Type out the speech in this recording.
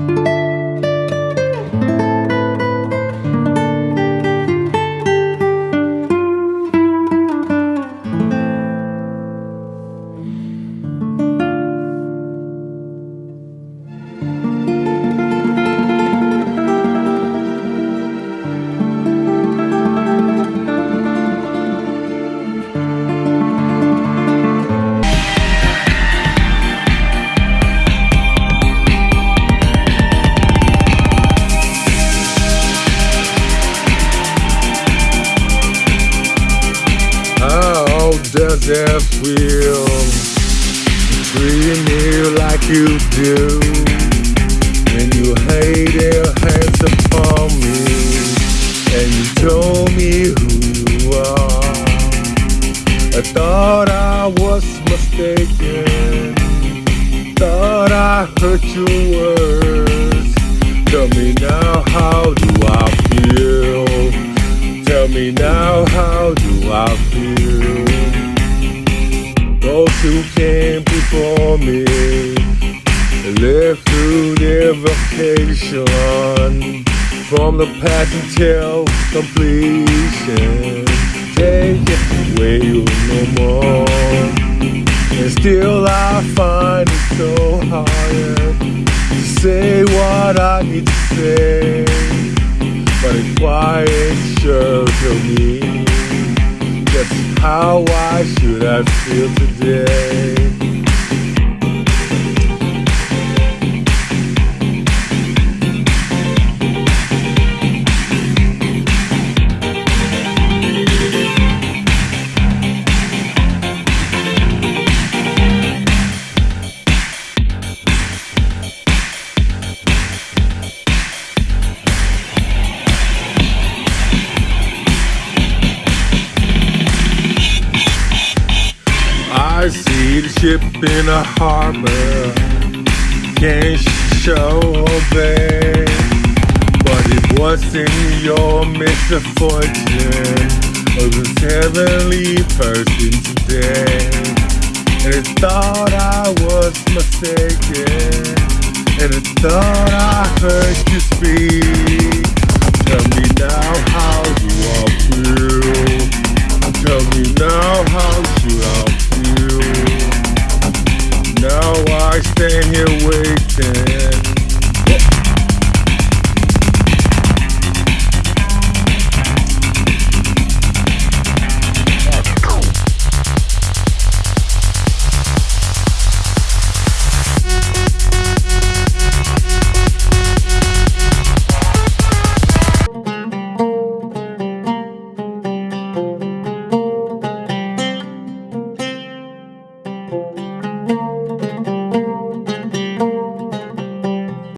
How it feel treating me like you do? When you laid your hands upon me and you told me who you are. I thought I was mistaken. Thought I heard your words. Tell me now, how do I feel? Tell me now, how do I feel? Those who came before me lived through their vacation from the past until completion. Take it away no more. And still I find it so hard to say what I need to say. But a quiet sure to me how I should I feel today. The ship in a harbor, can't show obey. But it wasn't your misfortune, it was heavenly person today. And it thought I was mistaken, and it thought I heard you speak. Tell me now how you all feel. Tell me now how I Stand here waiting.